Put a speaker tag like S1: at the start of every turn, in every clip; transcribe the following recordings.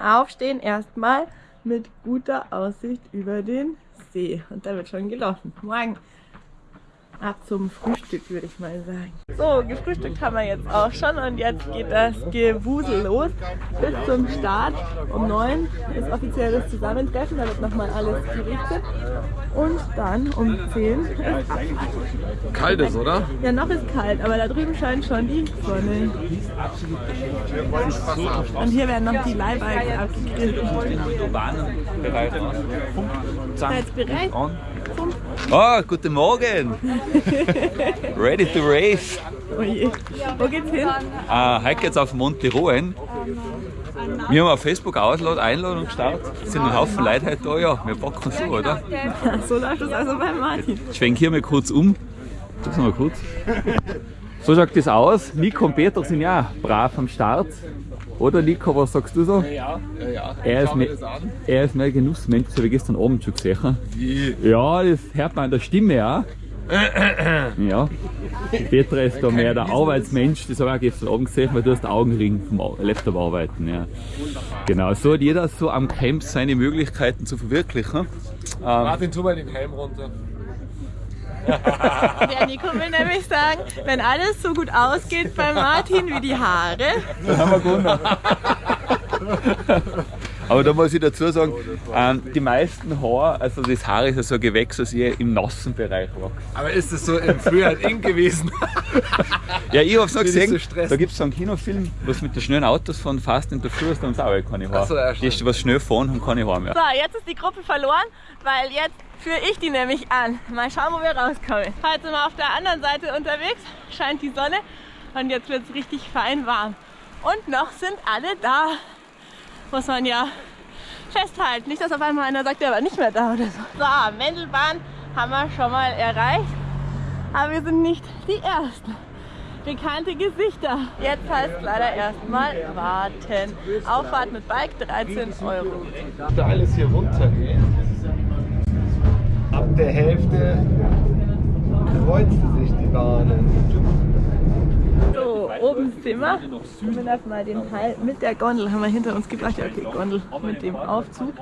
S1: Aufstehen erstmal mit guter Aussicht über den See. Und da wird schon gelaufen. Morgen ab zum Frühstück, würde ich mal sagen. So, gefrühstückt haben wir jetzt auch schon und jetzt geht das Gewusel los. Bis zum Start um 9 ist offiziell das Zusammentreffen, da wird nochmal alles gerichtet. Und dann um 10 ist Abfahrt.
S2: Kalt ist, oder?
S1: Ja, noch ist kalt, aber da drüben scheint schon die Sonne. Und hier werden noch die Leihbikes abgegrillt. Seid ihr
S3: Oh, guten Morgen! Ready to race!
S1: Oh je. Wo geht's hin?
S3: Uh, heute geht's auf Monte Roen. Wir haben auf Facebook Auslad Einladung gestartet. Es sind ein Haufen Leute heute da, ja. Wir packen so, oder?
S1: So läuft das also bei Martin.
S3: Ich schwenke hier mal kurz um. Sag's mal kurz. So schaut das aus. Nico und Peter sind ja brav am Start. Oder Nico, was sagst du so?
S2: Ja, ja, ja.
S3: Er ist, mehr, er ist mehr Genussmensch, das habe ich gestern Abend schon gesehen. Ja, das hört man an der Stimme auch. Ja. Petra ist da mehr der Arbeitsmensch, das habe ich auch gestern Abend gesehen, weil du hast Augenring vom Laptop arbeiten. Ja. Genau, so hat jeder so am Camp seine Möglichkeiten zu verwirklichen. Ähm,
S2: Martin, tu mal den Helm runter.
S1: Der Nico will nämlich sagen, wenn alles so gut ausgeht bei Martin wie die Haare,
S3: dann haben wir gewonnen. Aber da muss ich dazu sagen, ähm, die meisten Haare, also das Haar ist ja so ein Gewächs, das eher im nassen Bereich wächst.
S2: Aber ist das so im Frühjahr in gewesen?
S3: Ja, ich hab's noch gesehen,
S2: so
S3: da gibt's so einen Kinofilm, was mit den schnellen Autos von Fast and the Furious, da haben sie auch keine Haare.
S2: So, ja,
S3: die, was schnell fahren, haben keine Haare mehr.
S1: So, jetzt ist die Gruppe verloren, weil jetzt führe ich die nämlich an. Mal schauen, wo wir rauskommen. Heute sind wir auf der anderen Seite unterwegs, scheint die Sonne und jetzt wird es richtig fein warm. Und noch sind alle da. Muss man ja festhalten. Nicht, dass auf einmal einer sagt, der war nicht mehr da oder so. So, Mendelbahn haben wir schon mal erreicht. Aber wir sind nicht die Ersten. Bekannte Gesichter. Jetzt heißt es leider erstmal warten. Auffahrt mit Bike 13 Euro.
S2: Da alles hier runtergehen. Ab der Hälfte kreuzte sich die Bahnen.
S1: So, oben sind wir. Wir lassen mal den Teil mit der Gondel haben wir hinter uns gebracht. Ja, okay, Gondel mit dem Aufzug.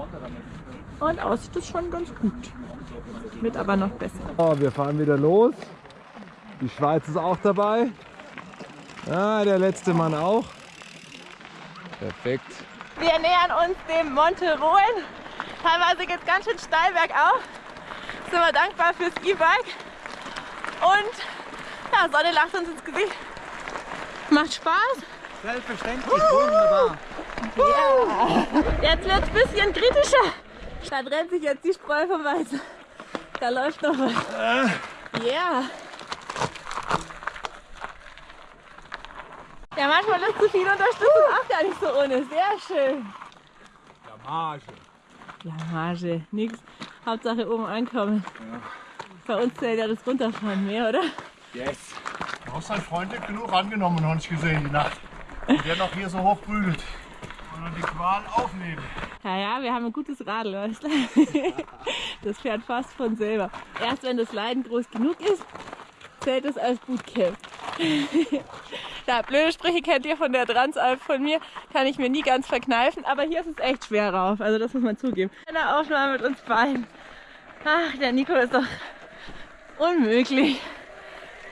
S1: Und aussieht das schon ganz gut. Wird aber noch besser.
S2: Oh, wir fahren wieder los. Die Schweiz ist auch dabei. Ah, der letzte Mann auch. Perfekt.
S1: Wir nähern uns dem Monte Roen. Teilweise geht es ganz schön steil bergauf. Sind wir dankbar fürs E-Bike. Und ja, Sonne lacht uns ins Gesicht. Macht Spaß.
S4: Selbstverständlich, wunderbar.
S1: Ja. Jetzt wird es ein bisschen kritischer. Da trennt sich jetzt die Spreu vom Weizen. Da läuft noch was. Ja. Ja, manchmal ist zu viel Unterstützung auch gar nicht so ohne. Sehr schön.
S2: Blamage.
S1: Blamage, nix. Hauptsache oben ankommen. Bei uns zählt ja das Runterfahren mehr, oder?
S2: Yes.
S4: Du hast dein Freund nicht genug angenommen, noch nicht gesehen die Nacht. Und der noch hier so hoch prügelt. Und dann die Qual aufnehmen.
S1: Ja, ja, wir haben ein gutes Radl, weißt du? Das fährt fast von selber. Erst wenn das Leiden groß genug ist, zählt es als Bootcamp. Ja, blöde Sprüche kennt ihr von der Transalp von mir, kann ich mir nie ganz verkneifen, aber hier ist es echt schwer rauf, also das muss man zugeben. Eine Aufnahme mit uns beiden. Ach, der Nico ist doch unmöglich.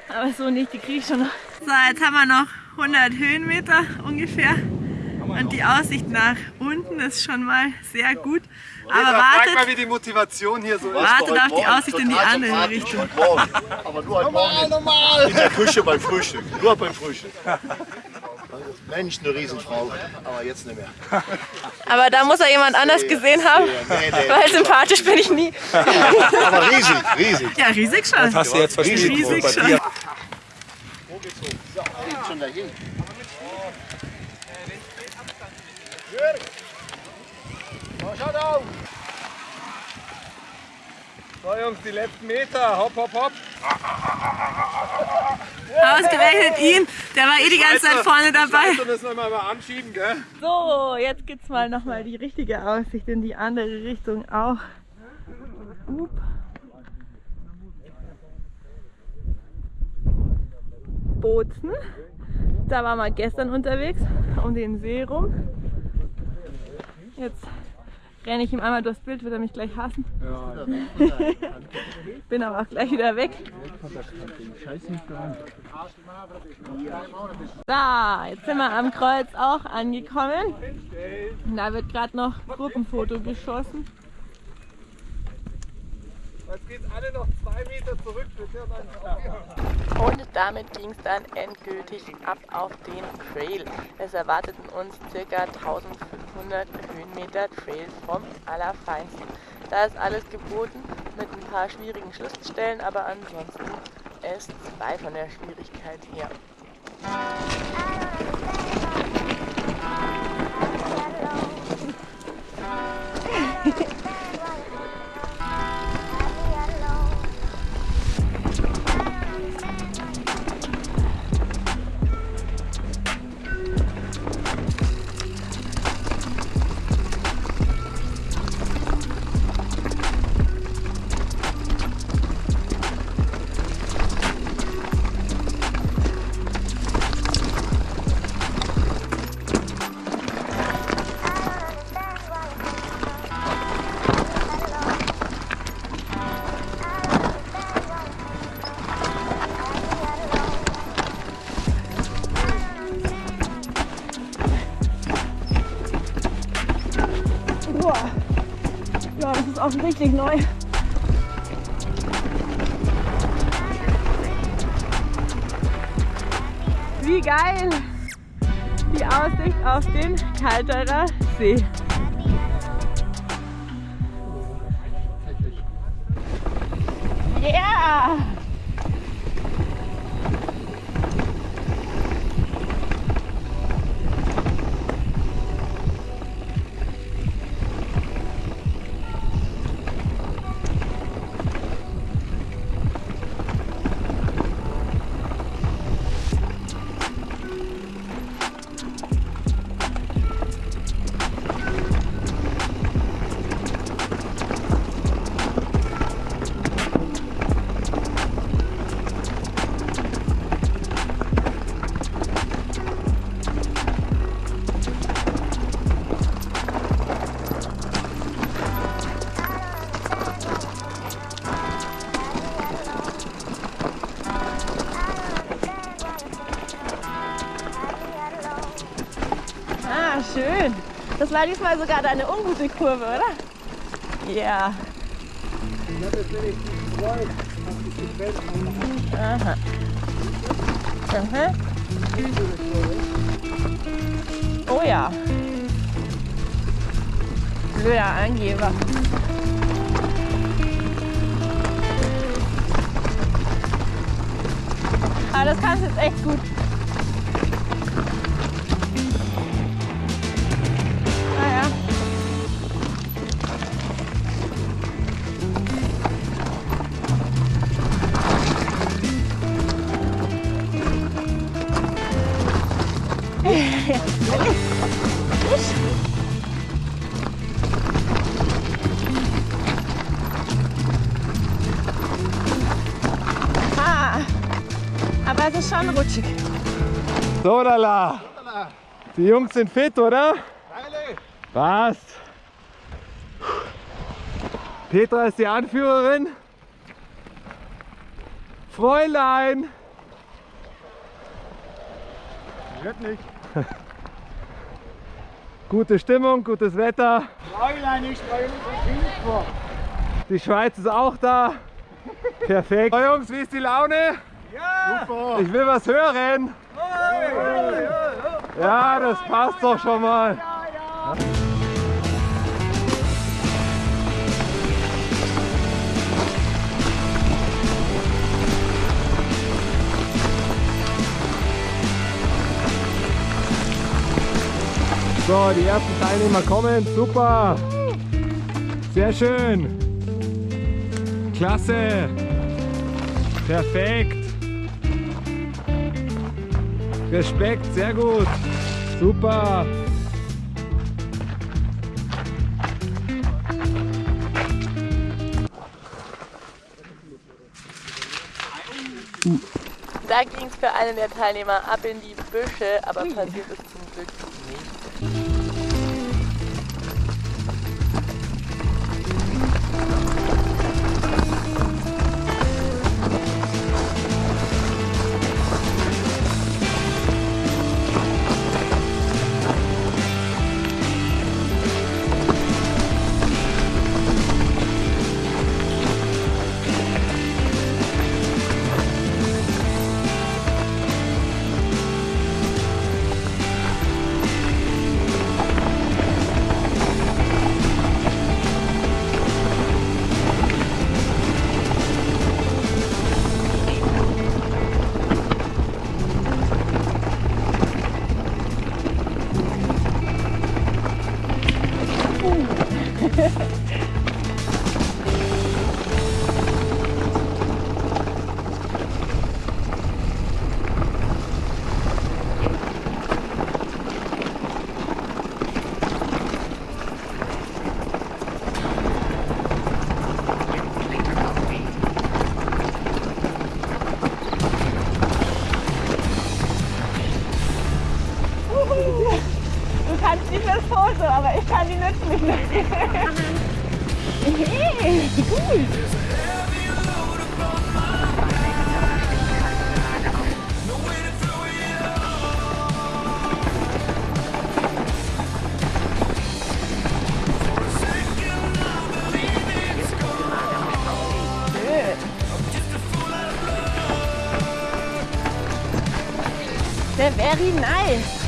S1: Aber so nicht, die kriege ich schon noch. So, jetzt haben wir noch 100 Höhenmeter ungefähr. Und die Aussicht nach unten ist schon mal sehr gut. Aber
S2: Frag mal,
S1: wartet,
S2: wie die Motivation hier so ist.
S1: wartet auf die Aussicht in die andere Richtung.
S4: Aber nur Morgen normal. in der Küche beim Frühstück. Nur beim Frühstück. Mensch, eine Riesenfrau. Aber jetzt nicht mehr.
S1: Aber da muss er jemand anders gesehen haben,
S4: Nee, nee.
S1: weil sympathisch bin ich nie.
S4: Aber riesig, riesig.
S1: Ja, riesig schon.
S3: Hast du jetzt verstanden?
S1: Riesig schon.
S4: Schon dahin.
S2: Schaut auf! So Jungs, die letzten Meter. Hopp, hopp, hopp.
S1: Ausgerechnet ihn, der war eh die ganze Zeit vorne dabei.
S2: Das nochmal mal anschieben, gell?
S1: So, jetzt gibt's mal nochmal die richtige Aussicht in die andere Richtung auch. Up. Bozen. Da waren wir gestern unterwegs, um den See rum. Jetzt renne ich ihm einmal durchs Bild, wird er mich gleich hassen. Bin aber auch gleich wieder weg. Da, jetzt sind wir am Kreuz auch angekommen. Da wird gerade noch Gruppenfoto geschossen.
S2: Jetzt geht's alle noch zwei Meter zurück.
S1: Und damit ging es dann endgültig ab auf den Trail. Es erwarteten uns ca. 1500 Höhenmeter Trail vom Allerfeinsten. Da ist alles geboten mit ein paar schwierigen Schlüsselstellen, aber ansonsten S2 von der Schwierigkeit her. Boah. Ja, das ist offensichtlich neu. Wie geil! Die Aussicht auf den Kalterer See. War diesmal sogar deine ungute Kurve, oder? Ja. Aha. Aha. Oh ja. Blöder Angeber. Aber das kannst du jetzt echt gut. Schon rutschig.
S2: So, lala. Die Jungs sind fit, oder? Passt. Petra ist die Anführerin. Fräulein.
S4: Wird nicht.
S2: Gute Stimmung, gutes Wetter.
S4: Fräulein, ich steuere nicht vor.
S2: Die Schweiz ist auch da. Perfekt. So, Jungs, wie ist die Laune?
S4: Super.
S2: Ich will was hören. Ja, das passt doch schon mal. So, die ersten Teilnehmer kommen. Super. Sehr schön. Klasse. Perfekt. Respekt, sehr gut. Super.
S1: Da ging es für einen der Teilnehmer ab in die Büsche, aber passiert ist zum Glück nichts. Very nice.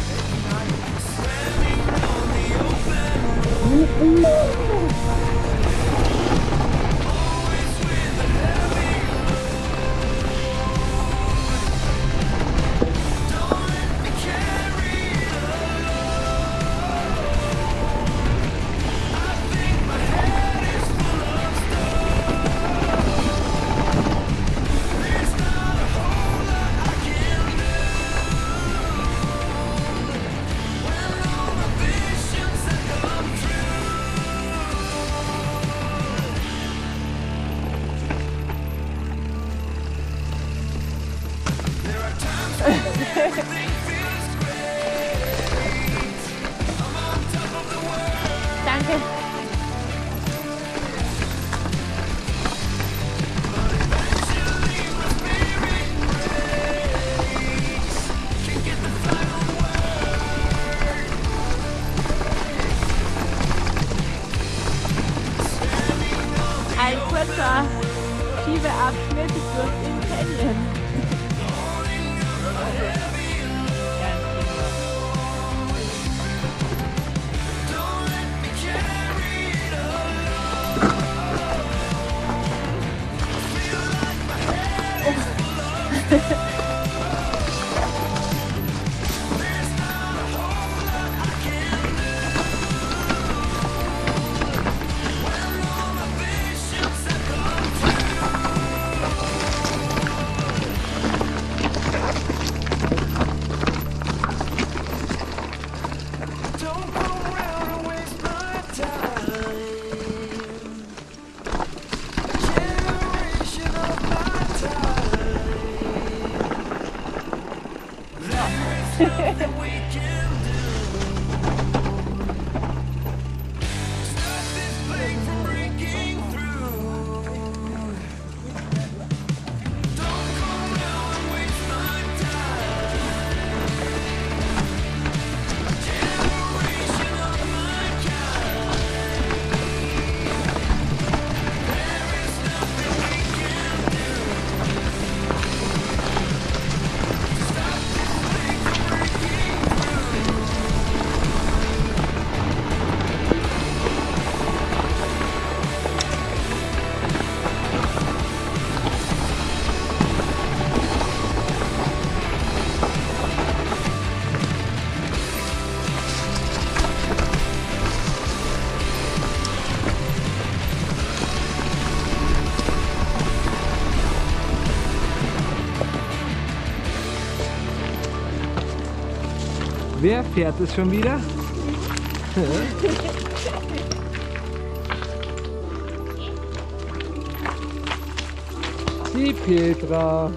S2: Wer fährt es schon wieder? Die Petra.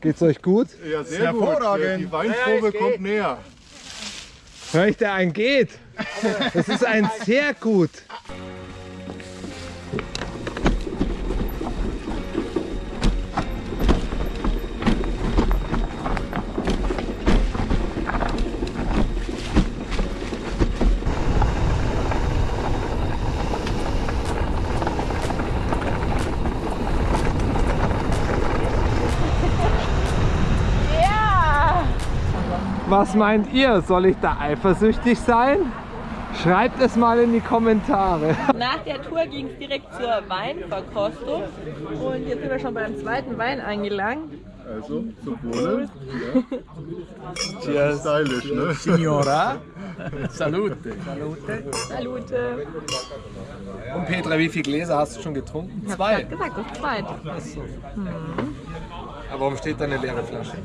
S2: Geht's euch gut?
S4: Ja, sehr hervorragend. Die Weinprobe kommt näher.
S2: Hör ich, der ein geht. Das ist ein sehr gut. Was meint ihr? Soll ich da eifersüchtig sein? Schreibt es mal in die Kommentare.
S1: Nach der Tour ging es direkt zur Weinverkostung und jetzt sind wir schon beim zweiten Wein angelangt.
S4: Also, zum Wohle. Ja. Stylisch, ne?
S5: Signora,
S2: Salute.
S1: Salute.
S2: Und Petra, wie viele Gläser hast du schon getrunken?
S1: Ich hab
S2: Zwei.
S1: grad gesagt, das zweite.
S2: Aber warum steht da eine leere Flasche?